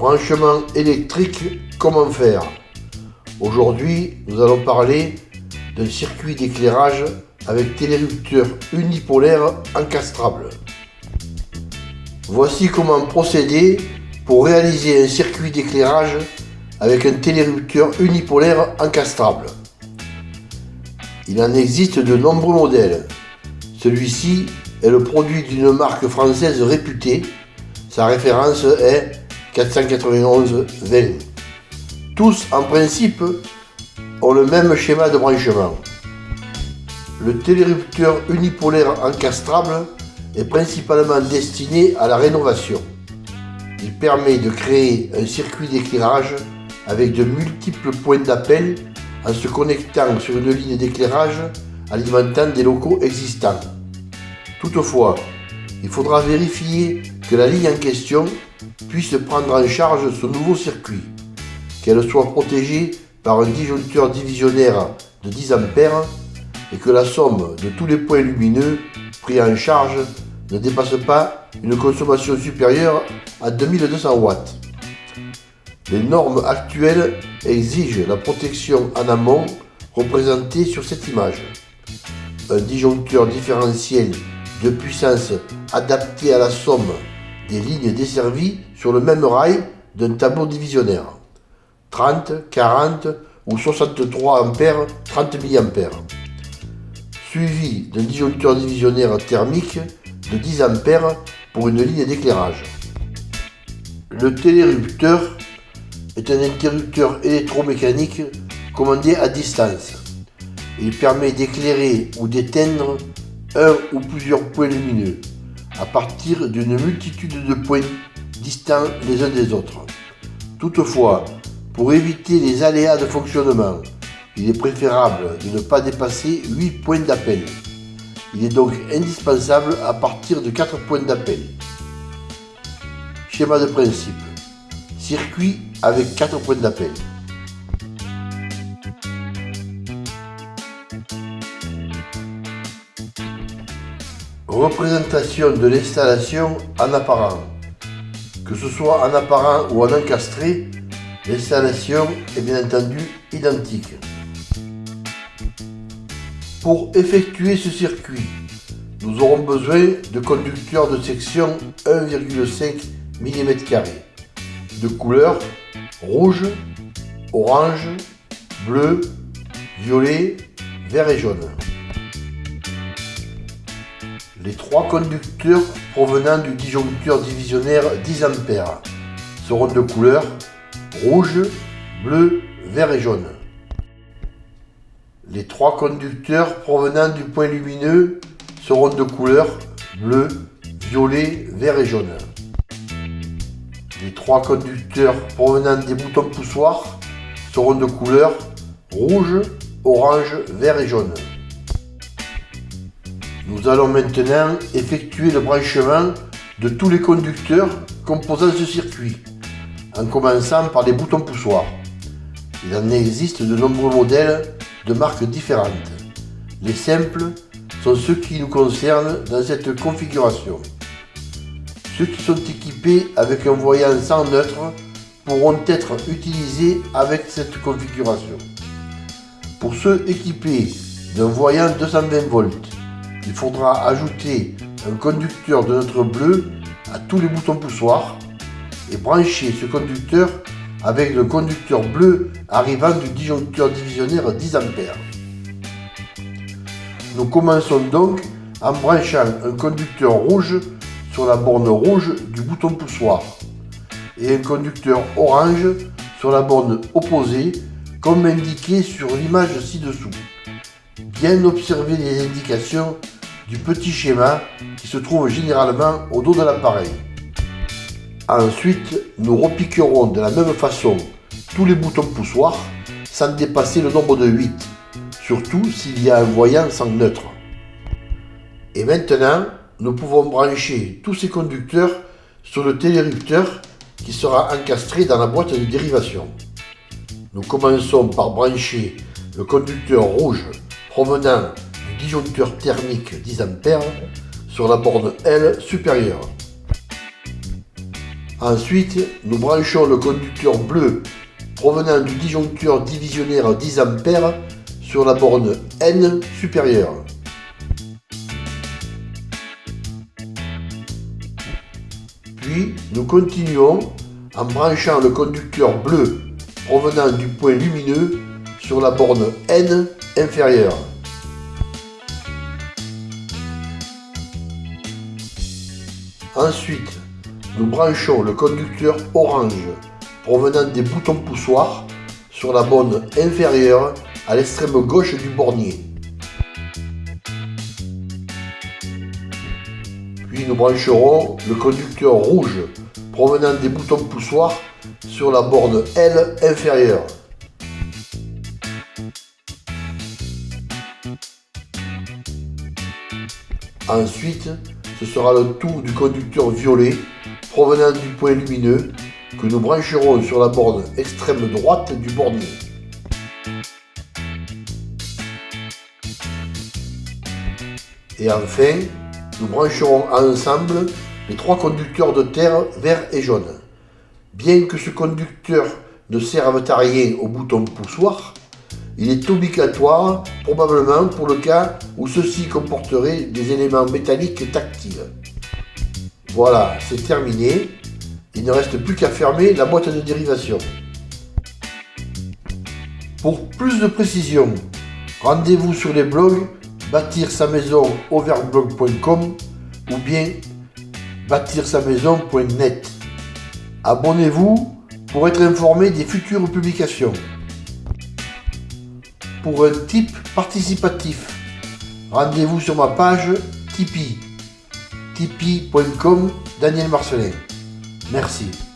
Branchement électrique, comment faire? Aujourd'hui, nous allons parler d'un circuit d'éclairage avec télérupteur unipolaire encastrable. Voici comment procéder pour réaliser un circuit d'éclairage avec un télérupteur unipolaire encastrable. Il en existe de nombreux modèles. Celui-ci est le produit d'une marque française réputée. Sa référence est 491 20. Tous, en principe, ont le même schéma de branchement. Le télérupteur unipolaire encastrable est principalement destiné à la rénovation. Il permet de créer un circuit d'éclairage avec de multiples points d'appel en se connectant sur une ligne d'éclairage alimentant des locaux existants. Toutefois, il faudra vérifier que la ligne en question puisse prendre en charge ce nouveau circuit, qu'elle soit protégée par un disjoncteur divisionnaire de 10 A et que la somme de tous les points lumineux pris en charge ne dépasse pas une consommation supérieure à 2200 watts. Les normes actuelles exigent la protection en amont représentée sur cette image. Un disjoncteur différentiel de puissance adapté à la somme des lignes desservies sur le même rail d'un tableau divisionnaire. 30, 40 ou 63 ampères, 30 mA. Suivi d'un disjoncteur divisionnaire thermique de 10 ampères pour une ligne d'éclairage. Le télérupteur est un interrupteur électromécanique commandé à distance. Il permet d'éclairer ou d'éteindre un ou plusieurs points lumineux à partir d'une multitude de points distants les uns des autres. Toutefois, pour éviter les aléas de fonctionnement, il est préférable de ne pas dépasser 8 points d'appel. Il est donc indispensable à partir de 4 points d'appel. Schéma de principe. Circuit avec 4 points d'appel. Représentation de l'installation en apparent. Que ce soit en apparent ou en encastré, l'installation est bien entendu identique. Pour effectuer ce circuit, nous aurons besoin de conducteurs de section 1,5 mm de couleur rouge, orange, bleu, violet, vert et jaune. Les trois conducteurs provenant du disjoncteur divisionnaire 10 A seront de couleur rouge, bleu, vert et jaune. Les trois conducteurs provenant du point lumineux seront de couleur bleu, violet, vert et jaune. Les trois conducteurs provenant des boutons poussoirs seront de couleur rouge, orange, vert et jaune. Nous allons maintenant effectuer le branchement de tous les conducteurs composant ce circuit, en commençant par les boutons poussoirs. Il en existe de nombreux modèles de marques différentes. Les simples sont ceux qui nous concernent dans cette configuration. Ceux qui sont équipés avec un voyant sans neutre pourront être utilisés avec cette configuration. Pour ceux équipés d'un voyant 220 volts, il faudra ajouter un conducteur de neutre bleu à tous les boutons poussoirs et brancher ce conducteur avec le conducteur bleu arrivant du disjoncteur divisionnaire 10 A. Nous commençons donc en branchant un conducteur rouge sur la borne rouge du bouton poussoir et un conducteur orange sur la borne opposée comme indiqué sur l'image ci-dessous. Bien observer les indications du petit schéma qui se trouve généralement au dos de l'appareil. Ensuite, nous repiquerons de la même façon tous les boutons poussoirs sans dépasser le nombre de 8, surtout s'il y a un voyant sans neutre. Et maintenant, nous pouvons brancher tous ces conducteurs sur le télérupteur qui sera encastré dans la boîte de dérivation. Nous commençons par brancher le conducteur rouge provenant du disjoncteur thermique 10 A sur la borne L supérieure. Ensuite, nous branchons le conducteur bleu provenant du disjoncteur divisionnaire 10 A sur la borne N supérieure. Puis, nous continuons en branchant le conducteur bleu provenant du point lumineux sur la borne N inférieure. Ensuite, nous branchons le conducteur orange provenant des boutons poussoirs sur la borne inférieure à l'extrême gauche du bornier. Puis nous brancherons le conducteur rouge provenant des boutons poussoirs sur la borne L inférieure. Ensuite, ce sera le tour du conducteur violet provenant du point lumineux que nous brancherons sur la borne extrême droite du bornier. Et enfin, nous brancherons ensemble les trois conducteurs de terre vert et jaune. Bien que ce conducteur ne serve à rien au bouton poussoir, il est obligatoire probablement pour le cas où ceci comporterait des éléments métalliques tactiles. Voilà, c'est terminé. Il ne reste plus qu'à fermer la boîte de dérivation. Pour plus de précision, rendez-vous sur les blogs bâtir sa maison overblog.com ou bien bâtir sa maison.net. Abonnez-vous pour être informé des futures publications. Pour un type participatif, rendez-vous sur ma page Tipeee tipeee.com Daniel Marcelin. Merci.